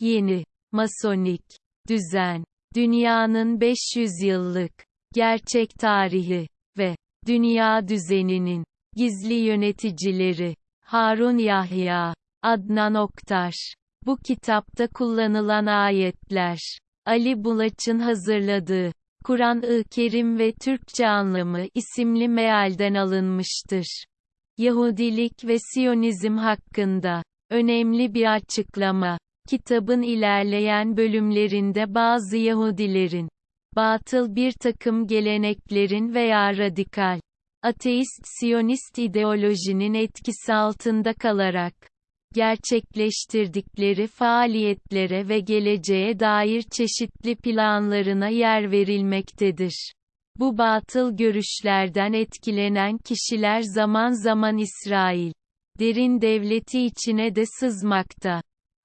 Yeni, masonik, düzen, dünyanın 500 yıllık, gerçek tarihi ve dünya düzeninin gizli yöneticileri, Harun Yahya, Adnan Oktar. Bu kitapta kullanılan ayetler, Ali Bulaç'ın hazırladığı, Kur'an-ı Kerim ve Türkçe anlamı isimli mealden alınmıştır. Yahudilik ve Siyonizm hakkında önemli bir açıklama. Kitabın ilerleyen bölümlerinde bazı Yahudilerin batıl bir takım geleneklerin veya radikal ateist Siyonist ideolojinin etkisi altında kalarak gerçekleştirdikleri faaliyetlere ve geleceğe dair çeşitli planlarına yer verilmektedir. Bu batıl görüşlerden etkilenen kişiler zaman zaman İsrail derin devleti içine de sızmakta.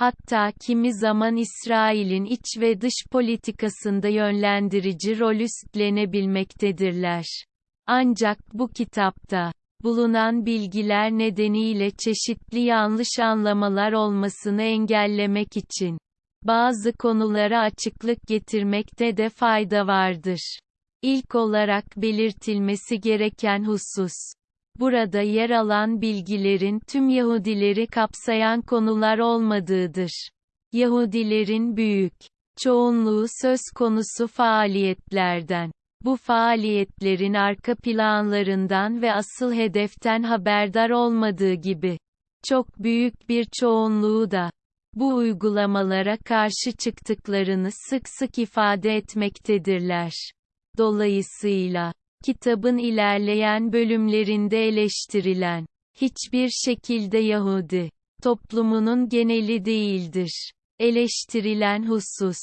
Hatta kimi zaman İsrail'in iç ve dış politikasında yönlendirici rol üstlenebilmektedirler. Ancak bu kitapta bulunan bilgiler nedeniyle çeşitli yanlış anlamalar olmasını engellemek için bazı konulara açıklık getirmekte de fayda vardır. İlk olarak belirtilmesi gereken husus burada yer alan bilgilerin tüm Yahudileri kapsayan konular olmadığıdır. Yahudilerin büyük çoğunluğu söz konusu faaliyetlerden bu faaliyetlerin arka planlarından ve asıl hedeften haberdar olmadığı gibi, çok büyük bir çoğunluğu da, bu uygulamalara karşı çıktıklarını sık sık ifade etmektedirler. Dolayısıyla, kitabın ilerleyen bölümlerinde eleştirilen, hiçbir şekilde Yahudi, toplumunun geneli değildir. Eleştirilen husus,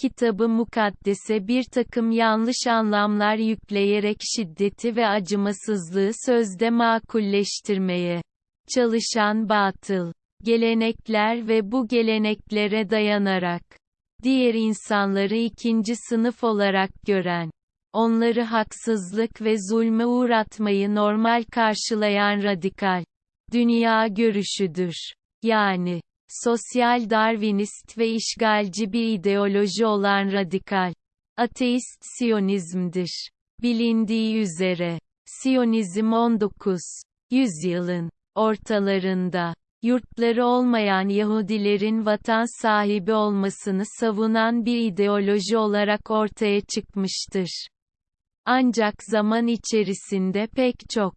kitabı mukaddese bir takım yanlış anlamlar yükleyerek şiddeti ve acımasızlığı sözde makulleştirmeye çalışan batıl gelenekler ve bu geleneklere dayanarak diğer insanları ikinci sınıf olarak gören onları haksızlık ve zulme uğratmayı normal karşılayan radikal dünya görüşüdür. Yani sosyal darwinist ve işgalci bir ideoloji olan radikal ateist Siyonizmdir. Bilindiği üzere, Siyonizm 19. yüzyılın ortalarında yurtları olmayan Yahudilerin vatan sahibi olmasını savunan bir ideoloji olarak ortaya çıkmıştır. Ancak zaman içerisinde pek çok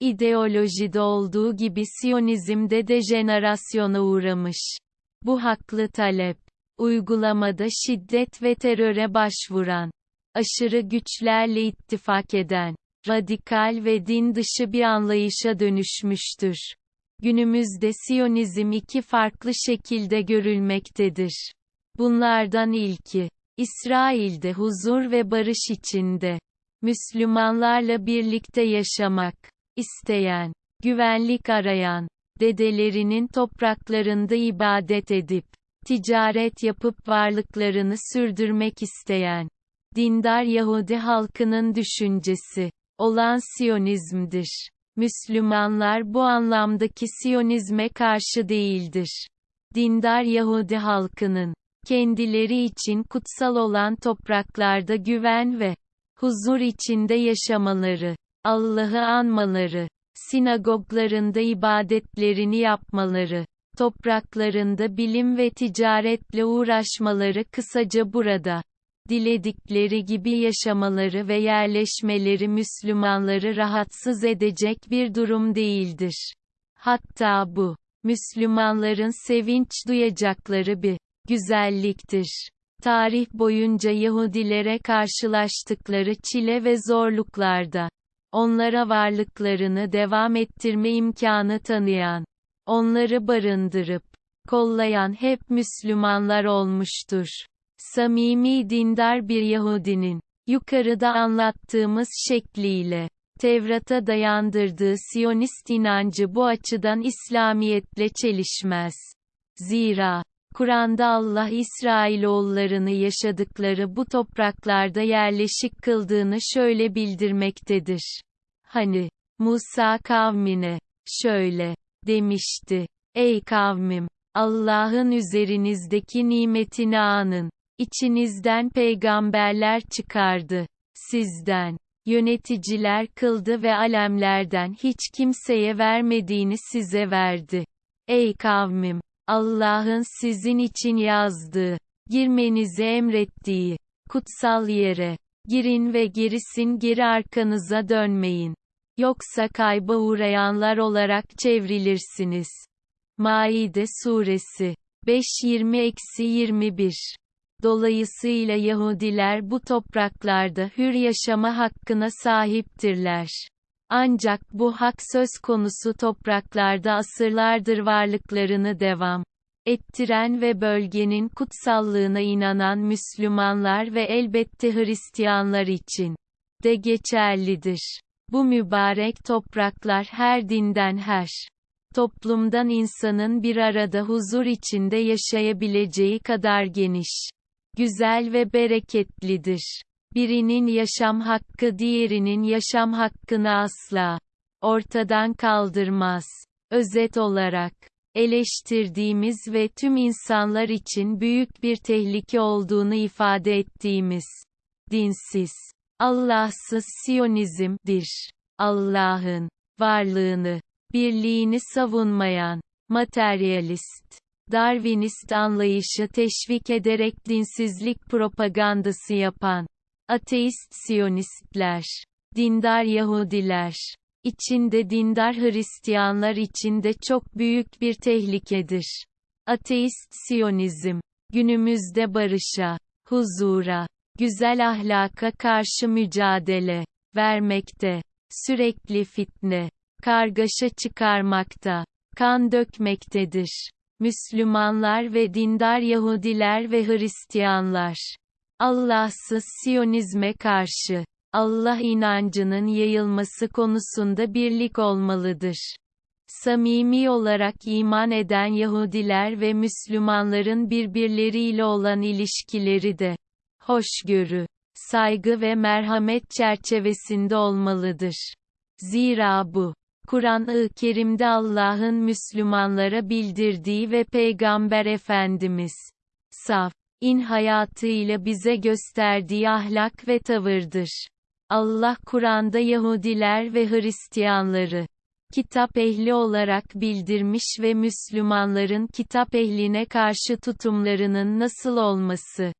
İdeolojide olduğu gibi Siyonizmde de jenerasyona uğramış. Bu haklı talep, uygulamada şiddet ve teröre başvuran, aşırı güçlerle ittifak eden, radikal ve din dışı bir anlayışa dönüşmüştür. Günümüzde Siyonizm iki farklı şekilde görülmektedir. Bunlardan ilki, İsrail'de huzur ve barış içinde, Müslümanlarla birlikte yaşamak isteyen, güvenlik arayan, dedelerinin topraklarında ibadet edip, ticaret yapıp varlıklarını sürdürmek isteyen, dindar Yahudi halkının düşüncesi, olan Siyonizmdir. Müslümanlar bu anlamdaki Siyonizme karşı değildir. Dindar Yahudi halkının, kendileri için kutsal olan topraklarda güven ve huzur içinde yaşamaları, Allah'ı anmaları, sinagoglarında ibadetlerini yapmaları, topraklarında bilim ve ticaretle uğraşmaları kısaca burada, diledikleri gibi yaşamaları ve yerleşmeleri Müslümanları rahatsız edecek bir durum değildir. Hatta bu, Müslümanların sevinç duyacakları bir güzelliktir. Tarih boyunca Yahudilere karşılaştıkları çile ve zorluklarda, onlara varlıklarını devam ettirme imkanı tanıyan, onları barındırıp, kollayan hep Müslümanlar olmuştur. Samimi dindar bir Yahudinin, yukarıda anlattığımız şekliyle, Tevrat'a dayandırdığı Siyonist inancı bu açıdan İslamiyetle çelişmez. Zira, Kur'an'da Allah İsrailoğullarını yaşadıkları bu topraklarda yerleşik kıldığını şöyle bildirmektedir. Hani, Musa kavmine, şöyle, demişti, Ey kavmim, Allah'ın üzerinizdeki nimetini anın. İçinizden peygamberler çıkardı. Sizden. Yöneticiler kıldı ve alemlerden hiç kimseye vermediğini size verdi. Ey kavmim! Allah'ın sizin için yazdığı, girmenizi emrettiği, kutsal yere, girin ve gerisin geri arkanıza dönmeyin. Yoksa kayba uğrayanlar olarak çevrilirsiniz. Maide Suresi 5-20-21 Dolayısıyla Yahudiler bu topraklarda hür yaşama hakkına sahiptirler. Ancak bu hak söz konusu topraklarda asırlardır varlıklarını devam ettiren ve bölgenin kutsallığına inanan Müslümanlar ve elbette Hristiyanlar için de geçerlidir. Bu mübarek topraklar her dinden her toplumdan insanın bir arada huzur içinde yaşayabileceği kadar geniş, güzel ve bereketlidir. Birinin yaşam hakkı diğerinin yaşam hakkını asla ortadan kaldırmaz. Özet olarak, eleştirdiğimiz ve tüm insanlar için büyük bir tehlike olduğunu ifade ettiğimiz dinsiz, Allahsız Siyonizm'dir. Allah'ın varlığını, birliğini savunmayan, materyalist, Darwinist anlayışı teşvik ederek dinsizlik propagandası yapan, ateist Siyonistler, dindar Yahudiler, içinde dindar Hristiyanlar içinde çok büyük bir tehlikedir. Ateist Siyonizm, günümüzde barışa, huzura, güzel ahlaka karşı mücadele vermekte, sürekli fitne, kargaşa çıkarmakta, kan dökmektedir. Müslümanlar ve dindar Yahudiler ve Hristiyanlar, Allahsız Siyonizme karşı, Allah inancının yayılması konusunda birlik olmalıdır. Samimi olarak iman eden Yahudiler ve Müslümanların birbirleriyle olan ilişkileri de, hoşgörü, saygı ve merhamet çerçevesinde olmalıdır. Zira bu, Kur'an-ı Kerim'de Allah'ın Müslümanlara bildirdiği ve Peygamber Efendimiz, saf, in hayatıyla bize gösterdiği ahlak ve tavırdır. Allah Kur'an'da Yahudiler ve Hristiyanları, kitap ehli olarak bildirmiş ve Müslümanların kitap ehline karşı tutumlarının nasıl olması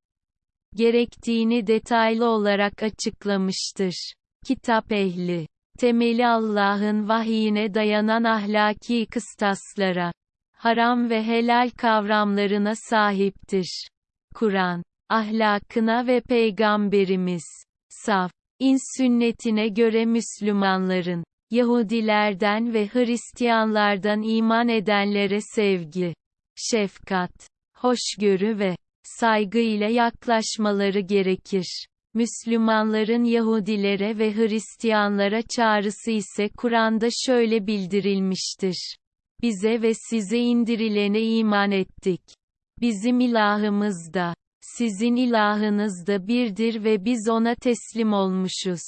gerektiğini detaylı olarak açıklamıştır. Kitap ehli temeli Allah'ın vahyine dayanan ahlaki kıstaslara, haram ve helal kavramlarına sahiptir. Kur'an, ahlakına ve Peygamberimiz, saf, in sünnetine göre Müslümanların, Yahudilerden ve Hristiyanlardan iman edenlere sevgi, şefkat, hoşgörü ve saygı ile yaklaşmaları gerekir. Müslümanların Yahudilere ve Hristiyanlara çağrısı ise Kur'an'da şöyle bildirilmiştir. Bize ve size indirilene iman ettik. Bizim ilahımız da, sizin ilahınız da birdir ve biz ona teslim olmuşuz.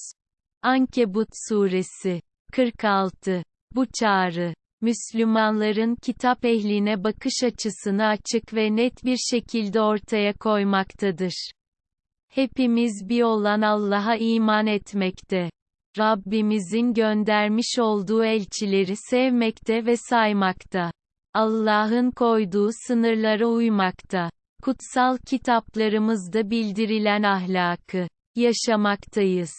Ankebut Suresi 46 Bu çağrı, Müslümanların kitap ehline bakış açısını açık ve net bir şekilde ortaya koymaktadır. Hepimiz bir olan Allah'a iman etmekte. Rabbimizin göndermiş olduğu elçileri sevmekte ve saymakta. Allah'ın koyduğu sınırlara uymakta. Kutsal kitaplarımızda bildirilen ahlakı yaşamaktayız.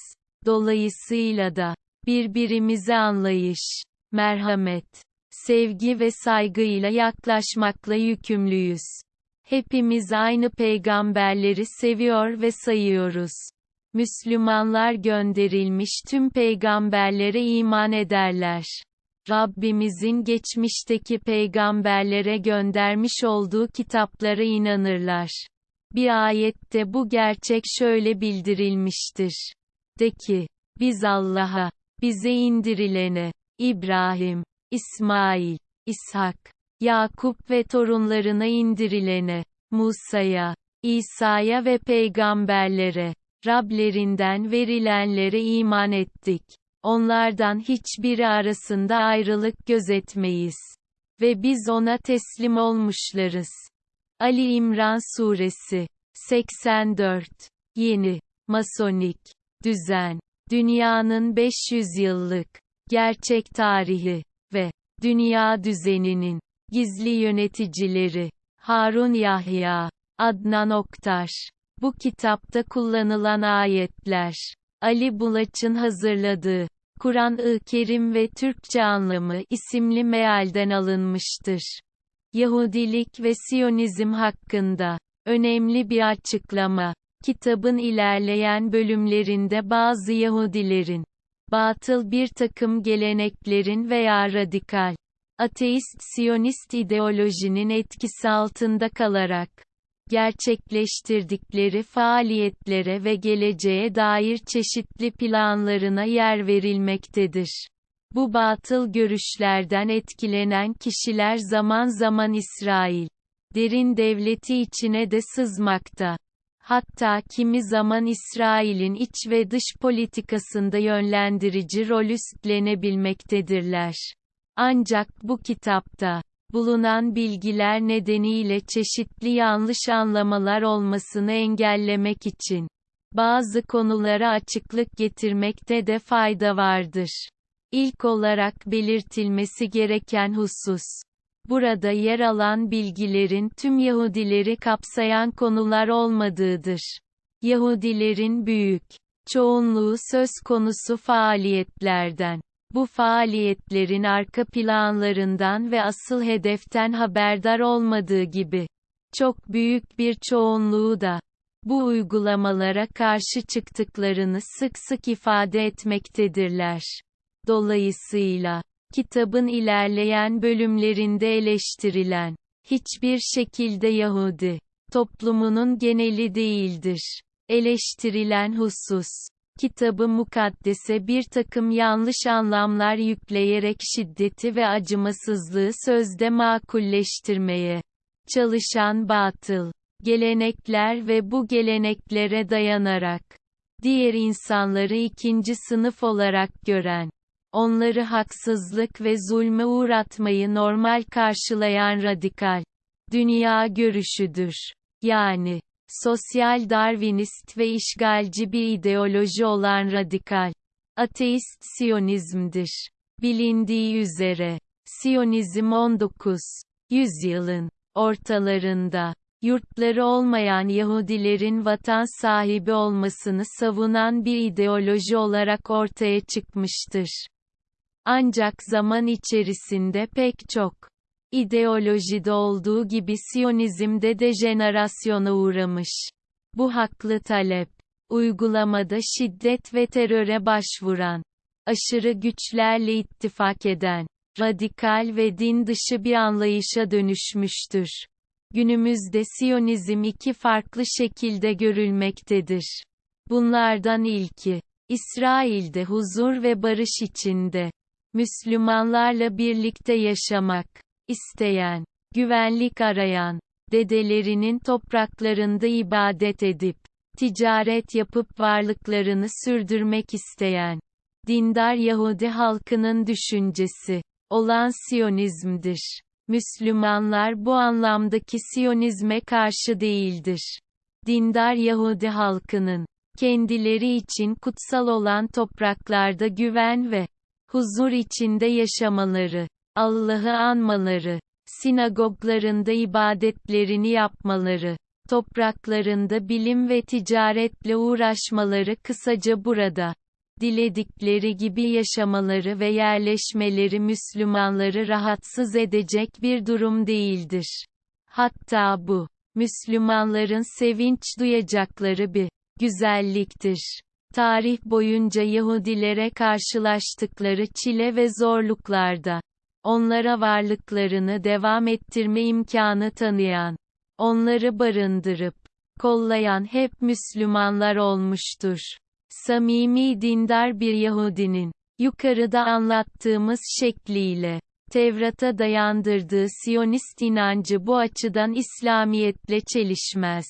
Dolayısıyla da birbirimize anlayış, merhamet, sevgi ve saygıyla yaklaşmakla yükümlüyüz. Hepimiz aynı peygamberleri seviyor ve sayıyoruz. Müslümanlar gönderilmiş tüm peygamberlere iman ederler. Rabbimizin geçmişteki peygamberlere göndermiş olduğu kitaplara inanırlar. Bir ayette bu gerçek şöyle bildirilmiştir. De ki, biz Allah'a, bize indirilene, İbrahim, İsmail, İshak, Yakup ve torunlarına indirilene, Musa'ya, İsa'ya ve peygamberlere, Rablerinden verilenlere iman ettik. Onlardan hiçbiri arasında ayrılık gözetmeyiz. ve biz ona teslim olmuşlarız. Ali İmran Suresi 84 Yeni Masonik Düzen Dünyanın 500 yıllık gerçek tarihi ve dünya düzeninin gizli yöneticileri Harun Yahya Adnan Oktar bu kitapta kullanılan ayetler Ali Bulaç'ın hazırladığı Kur'an-ı Kerim ve Türkçe anlamı isimli mealden alınmıştır. Yahudilik ve Siyonizm hakkında önemli bir açıklama. Kitabın ilerleyen bölümlerinde bazı Yahudilerin batıl bir takım geleneklerin veya radikal ateist Siyonist ideolojinin etkisi altında kalarak gerçekleştirdikleri faaliyetlere ve geleceğe dair çeşitli planlarına yer verilmektedir. Bu batıl görüşlerden etkilenen kişiler zaman zaman İsrail derin devleti içine de sızmakta. Hatta kimi zaman İsrail'in iç ve dış politikasında yönlendirici rol üstlenebilmektedirler. Ancak bu kitapta bulunan bilgiler nedeniyle çeşitli yanlış anlamalar olmasını engellemek için bazı konulara açıklık getirmekte de fayda vardır. İlk olarak belirtilmesi gereken husus burada yer alan bilgilerin tüm Yahudileri kapsayan konular olmadığıdır. Yahudilerin büyük çoğunluğu söz konusu faaliyetlerden bu faaliyetlerin arka planlarından ve asıl hedeften haberdar olmadığı gibi, çok büyük bir çoğunluğu da, bu uygulamalara karşı çıktıklarını sık sık ifade etmektedirler. Dolayısıyla, kitabın ilerleyen bölümlerinde eleştirilen, hiçbir şekilde Yahudi, toplumunun geneli değildir. Eleştirilen husus, kitabı mukaddese bir takım yanlış anlamlar yükleyerek şiddeti ve acımasızlığı sözde makulleştirmeye çalışan batıl gelenekler ve bu geleneklere dayanarak diğer insanları ikinci sınıf olarak gören onları haksızlık ve zulme uğratmayı normal karşılayan radikal dünya görüşüdür. Yani sosyal Darwinist ve işgalci bir ideoloji olan radikal ateist Siyonizmdir. Bilindiği üzere, Siyonizm 19. yüzyılın ortalarında, yurtları olmayan Yahudilerin vatan sahibi olmasını savunan bir ideoloji olarak ortaya çıkmıştır. Ancak zaman içerisinde pek çok İdeolojide olduğu gibi Siyonizmde dejenerasyona uğramış. Bu haklı talep, uygulamada şiddet ve teröre başvuran, aşırı güçlerle ittifak eden, radikal ve din dışı bir anlayışa dönüşmüştür. Günümüzde Siyonizm iki farklı şekilde görülmektedir. Bunlardan ilki, İsrail'de huzur ve barış içinde, Müslümanlarla birlikte yaşamak isteyen, güvenlik arayan, dedelerinin topraklarında ibadet edip, ticaret yapıp varlıklarını sürdürmek isteyen, dindar Yahudi halkının düşüncesi, olan Siyonizmdir. Müslümanlar bu anlamdaki Siyonizme karşı değildir. Dindar Yahudi halkının, kendileri için kutsal olan topraklarda güven ve huzur içinde yaşamaları, Allah'ı anmaları, sinagoglarında ibadetlerini yapmaları, topraklarında bilim ve ticaretle uğraşmaları kısaca burada, diledikleri gibi yaşamaları ve yerleşmeleri Müslümanları rahatsız edecek bir durum değildir. Hatta bu, Müslümanların sevinç duyacakları bir güzelliktir. Tarih boyunca Yahudilere karşılaştıkları çile ve zorluklarda onlara varlıklarını devam ettirme imkanı tanıyan, onları barındırıp, kollayan hep Müslümanlar olmuştur. Samimi dindar bir Yahudinin, yukarıda anlattığımız şekliyle, Tevrat'a dayandırdığı Siyonist inancı bu açıdan İslamiyetle çelişmez.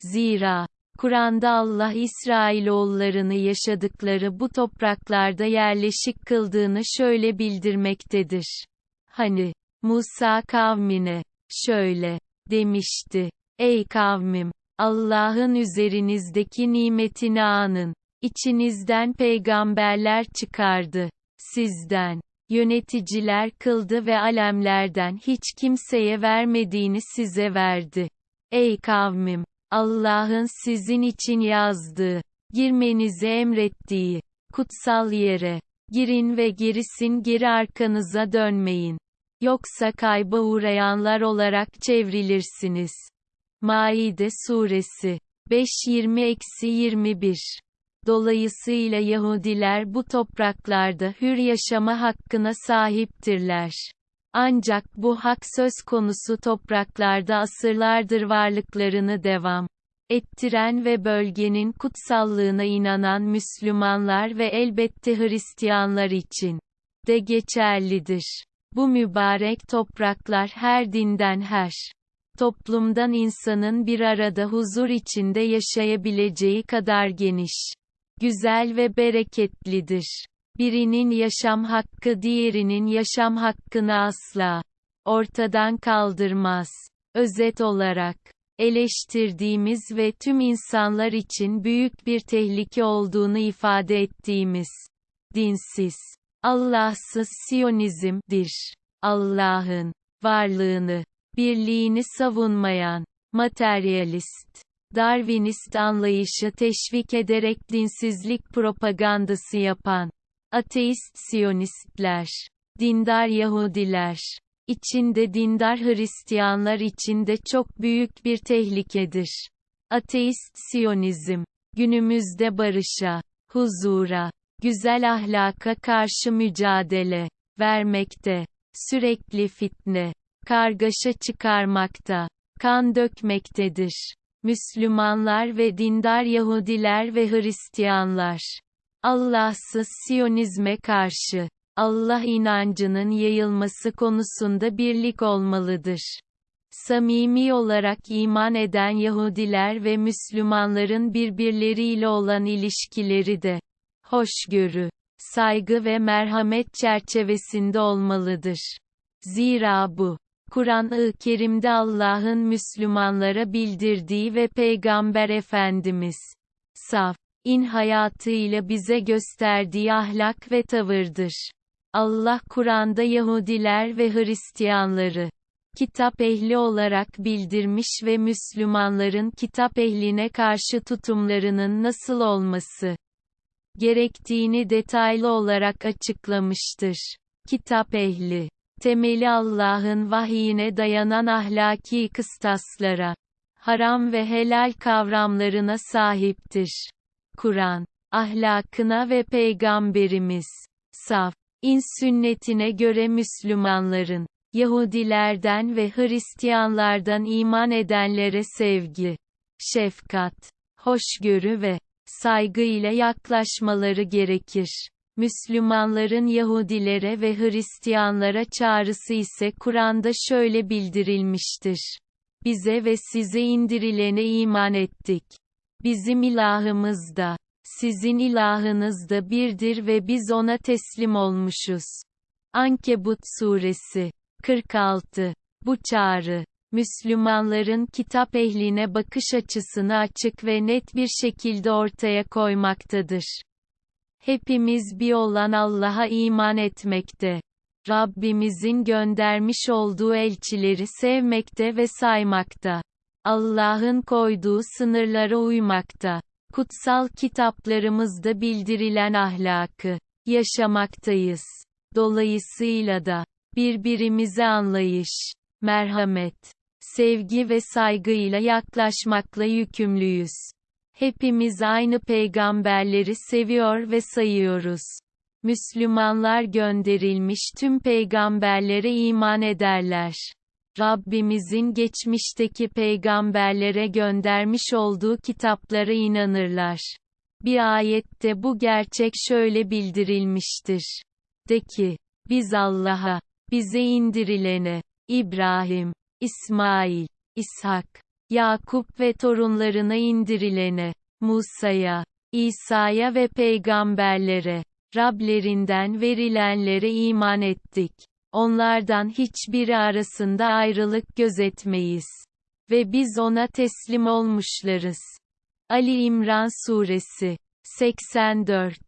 Zira, Kur'an'da Allah İsrailoğullarını yaşadıkları bu topraklarda yerleşik kıldığını şöyle bildirmektedir. Hani, Musa kavmine, şöyle, demişti. Ey kavmim! Allah'ın üzerinizdeki nimetini anın. İçinizden peygamberler çıkardı. Sizden. Yöneticiler kıldı ve alemlerden hiç kimseye vermediğini size verdi. Ey kavmim! Allah'ın sizin için yazdığı, girmenizi emrettiği, kutsal yere, girin ve gerisin geri arkanıza dönmeyin. Yoksa kayba uğrayanlar olarak çevrilirsiniz. Maide Suresi 5-20-21 Dolayısıyla Yahudiler bu topraklarda hür yaşama hakkına sahiptirler. Ancak bu hak söz konusu topraklarda asırlardır varlıklarını devam ettiren ve bölgenin kutsallığına inanan Müslümanlar ve elbette Hristiyanlar için de geçerlidir. Bu mübarek topraklar her dinden her toplumdan insanın bir arada huzur içinde yaşayabileceği kadar geniş, güzel ve bereketlidir. Birinin yaşam hakkı diğerinin yaşam hakkını asla ortadan kaldırmaz. Özet olarak, eleştirdiğimiz ve tüm insanlar için büyük bir tehlike olduğunu ifade ettiğimiz dinsiz, Allahsız Siyonizm'dir. Allah'ın varlığını, birliğini savunmayan, materyalist, Darwinist anlayışı teşvik ederek dinsizlik propagandası yapan, ateist Siyonistler, dindar Yahudiler, içinde dindar Hristiyanlar içinde çok büyük bir tehlikedir. Ateist Siyonizm, günümüzde barışa, huzura, güzel ahlaka karşı mücadele vermekte, sürekli fitne, kargaşa çıkarmakta, kan dökmektedir. Müslümanlar ve dindar Yahudiler ve Hristiyanlar, Allahsız Siyonizme karşı, Allah inancının yayılması konusunda birlik olmalıdır. Samimi olarak iman eden Yahudiler ve Müslümanların birbirleriyle olan ilişkileri de, hoşgörü, saygı ve merhamet çerçevesinde olmalıdır. Zira bu, Kur'an-ı Kerim'de Allah'ın Müslümanlara bildirdiği ve Peygamber Efendimiz, saf, in hayatıyla bize gösterdiği ahlak ve tavırdır. Allah Kur'an'da Yahudiler ve Hristiyanları, kitap ehli olarak bildirmiş ve Müslümanların kitap ehline karşı tutumlarının nasıl olması gerektiğini detaylı olarak açıklamıştır. Kitap ehli, temeli Allah'ın vahyine dayanan ahlaki kıstaslara, haram ve helal kavramlarına sahiptir. Kur'an, ahlakına ve Peygamberimiz, saf, in sünnetine göre Müslümanların, Yahudilerden ve Hristiyanlardan iman edenlere sevgi, şefkat, hoşgörü ve saygı ile yaklaşmaları gerekir. Müslümanların Yahudilere ve Hristiyanlara çağrısı ise Kur'an'da şöyle bildirilmiştir. Bize ve size indirilene iman ettik. Bizim ilahımız da, sizin ilahınız da birdir ve biz ona teslim olmuşuz. Ankebut Suresi 46 Bu çağrı, Müslümanların kitap ehline bakış açısını açık ve net bir şekilde ortaya koymaktadır. Hepimiz bir olan Allah'a iman etmekte. Rabbimizin göndermiş olduğu elçileri sevmekte ve saymakta. Allah'ın koyduğu sınırlara uymakta. Kutsal kitaplarımızda bildirilen ahlakı yaşamaktayız. Dolayısıyla da birbirimize anlayış, merhamet, sevgi ve saygıyla yaklaşmakla yükümlüyüz. Hepimiz aynı peygamberleri seviyor ve sayıyoruz. Müslümanlar gönderilmiş tüm peygamberlere iman ederler. Rabbimizin geçmişteki peygamberlere göndermiş olduğu kitaplara inanırlar. Bir ayette bu gerçek şöyle bildirilmiştir. De ki, biz Allah'a, bize indirilene, İbrahim, İsmail, İshak, Yakup ve torunlarına indirilene, Musa'ya, İsa'ya ve peygamberlere, Rablerinden verilenlere iman ettik. Onlardan hiçbiri arasında ayrılık gözetmeyiz. Ve biz ona teslim olmuşlarız. Ali İmran Suresi 84